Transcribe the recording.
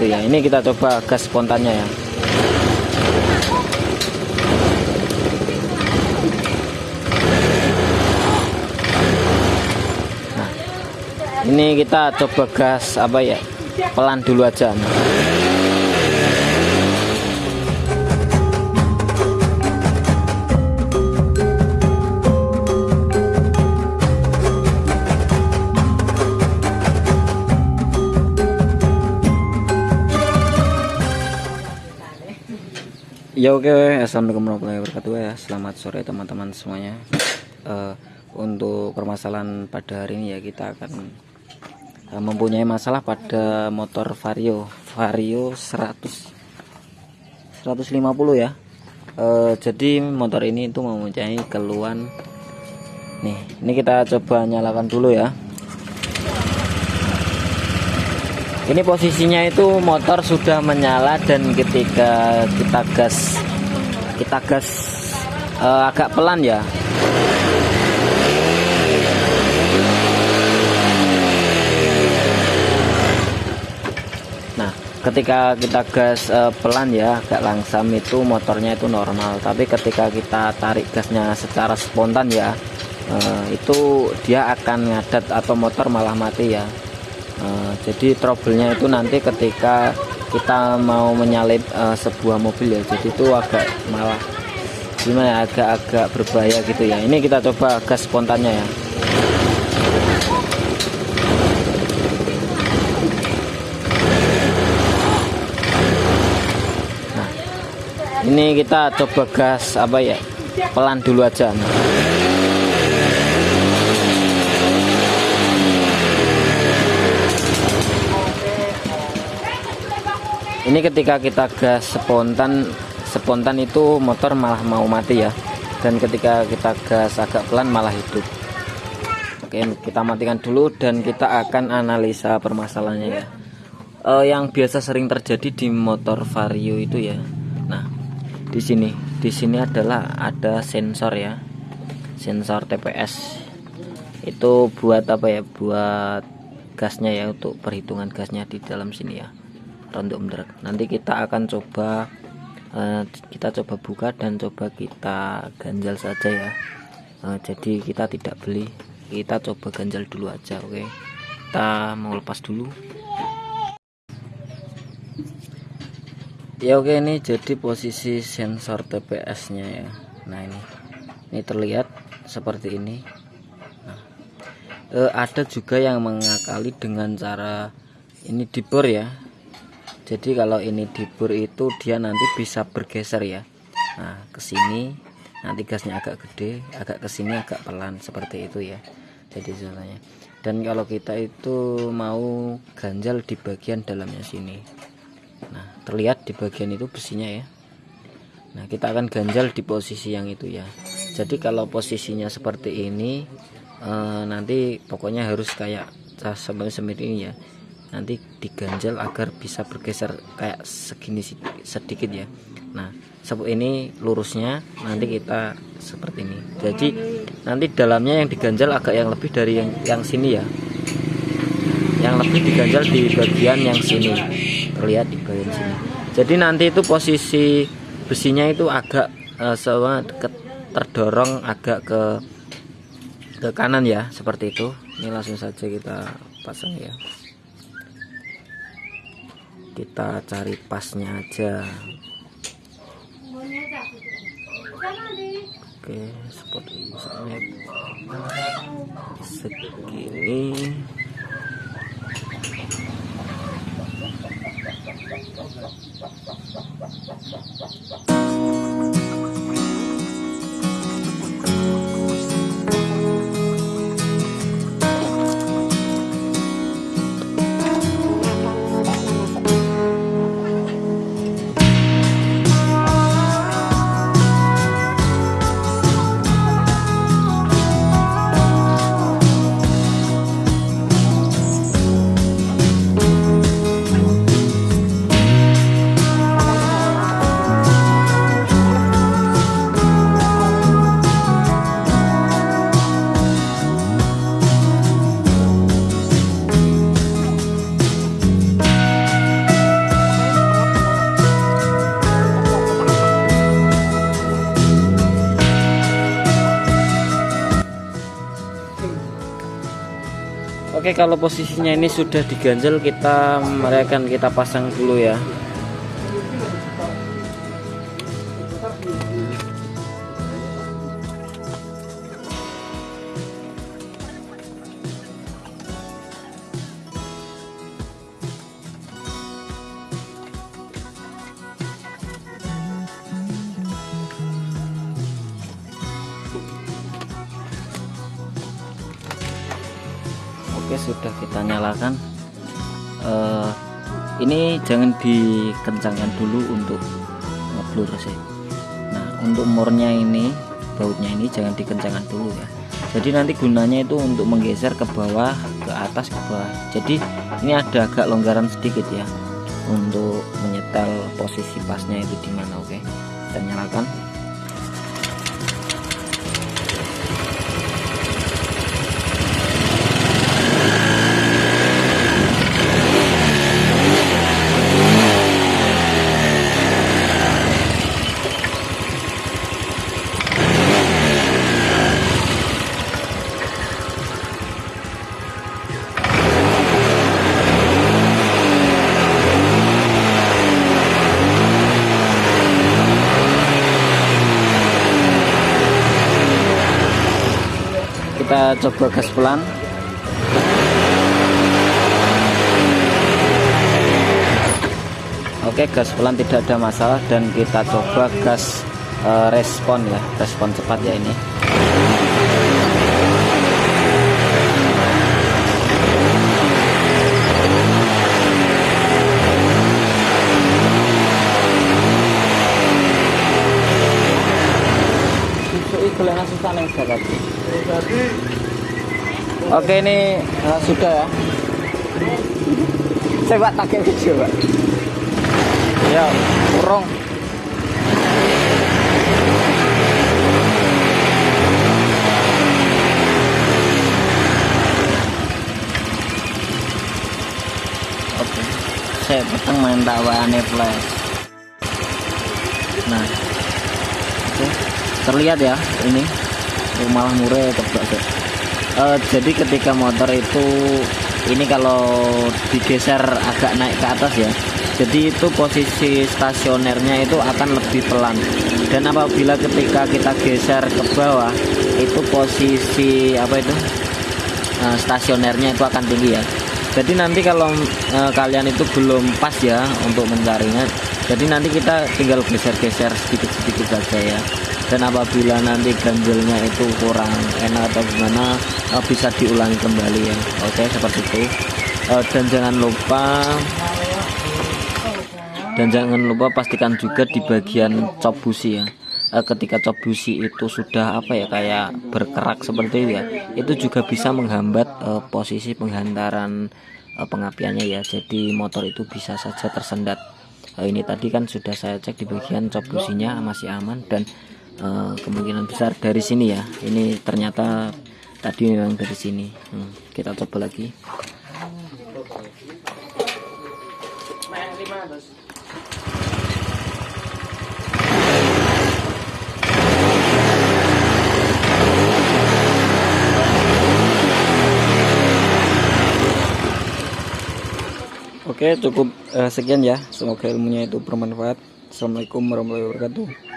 itu ya ini kita coba gas spontannya ya. Nah ini kita coba gas apa ya? Pelan dulu aja Ya oke, assalamualaikum warahmatullahi wabarakatuh ya. Selamat sore teman-teman semuanya. Uh, untuk permasalahan pada hari ini ya kita akan uh, mempunyai masalah pada motor Vario, Vario 100 150 ya. Uh, jadi motor ini itu mempunyai keluhan. Nih, ini kita coba nyalakan dulu ya. Ini posisinya itu motor sudah menyala dan ketika kita gas kita gas uh, agak pelan ya. Nah ketika kita gas uh, pelan ya agak langsam itu motornya itu normal. Tapi ketika kita tarik gasnya secara spontan ya uh, itu dia akan ngadat atau motor malah mati ya uh, jadi trouble-nya itu nanti ketika kita mau menyalip uh, sebuah mobil ya. Jadi itu agak malah gimana ya agak-agak berbahaya gitu ya. Ini kita coba gas spontannya ya. Nah ini kita coba gas apa ya? Pelan dulu aja. nah. Ini ketika kita gas spontan spontan itu motor malah mau mati ya. Dan ketika kita gas agak pelan malah hidup. Oke kita matikan dulu dan kita akan analisa permasalahannya ya. Uh, yang biasa sering terjadi di motor vario itu ya. Nah di sini di sini adalah ada sensor ya. Sensor TPS itu buat apa ya? Buat gasnya ya untuk perhitungan gasnya di dalam sini ya rontok mendarat nanti kita akan coba uh, kita coba buka dan coba kita ganjal saja ya. Uh, jadi kita tidak beli kita coba ganjal dulu aja oke? Okay? kita mau lepas dulu. Ya oke okay, ini jadi posisi sensor TPS nya ya. Nah ini ini terlihat seperti ini. Nah, uh, ada juga yang mengakali dengan cara ini dibor ya jadi kalau ini dibur itu dia nanti bisa bergeser ya. Nah ke sini nanti gasnya agak gede agak ke sini agak pelan seperti itu ya. Jadi caranya. Dan kalau kita itu mau ganjal di bagian dalamnya sini. Nah terlihat di bagian itu besinya ya. Nah kita akan ganjal di posisi yang itu ya. Jadi kalau posisinya seperti ini eh, nanti pokoknya harus kayak seperti ini ya nanti diganjal agar bisa bergeser kayak segini sedikit ya. Nah seperti ini lurusnya nanti kita seperti ini. Jadi nanti dalamnya yang diganjal agak yang lebih dari yang yang sini ya. Yang lebih diganjal di bagian yang sini. Terlihat di bagian sini. Jadi nanti itu posisi besinya itu agak uh, sama terdorong agak ke ke kanan ya seperti itu. Ini langsung saja kita pasang ya kita cari pasnya aja. Oke seperti misalnya segini Oke kalau posisinya ini sudah diganjel kita mereka kita pasang dulu ya sudah kita nyalakan. Uh, ini jangan dikencangkan dulu untuk ngeblur sih. Nah untuk murnya ini bautnya ini jangan dikencangkan dulu ya. Jadi nanti gunanya itu untuk menggeser ke bawah ke atas ke bawah. Jadi ini ada agak longgaran sedikit ya untuk menyetel posisi pasnya itu di mana oke? Kita nyalakan kita coba gas pelan. Oke gas pelan tidak ada masalah dan kita coba gas uh, respon ya respon cepat ya ini. Susah nih Oke ini uh, sudah ya. Tak pakai video pak. Ya kurang. Oke, saya petang main tawane flash. Nah, oke, terlihat ya ini malah murah tebak uh, jadi ketika motor itu ini kalau digeser agak naik ke atas ya jadi itu posisi stasionernya itu akan lebih pelan. Dan apabila ketika kita geser ke bawah itu posisi apa itu uh, stasionernya itu akan tinggi ya. Jadi nanti kalau uh, kalian itu belum pas ya untuk mencarinya jadi nanti kita tinggal geser-geser sedikit-sedikit saja ya dan apabila nanti ganjelnya itu kurang enak atau gimana uh, bisa diulangi kembali ya. Oke seperti itu. Uh, dan jangan lupa dan jangan lupa pastikan juga di bagian cop busi ya. Uh, ketika cop busi itu sudah apa ya kayak berkerak seperti itu ya itu juga bisa menghambat uh, posisi penghantaran uh, pengapiannya ya. Jadi motor itu bisa saja tersendat. Uh, ini tadi kan sudah saya cek di bagian cop businya masih aman dan uh, kemungkinan besar dari sini ya. Ini ternyata tadi memang dari sini. Hmm, kita coba lagi. Oke cukup uh, sekian ya. Semoga ilmunya itu bermanfaat. Assalamualaikum warahmatullahi wabarakatuh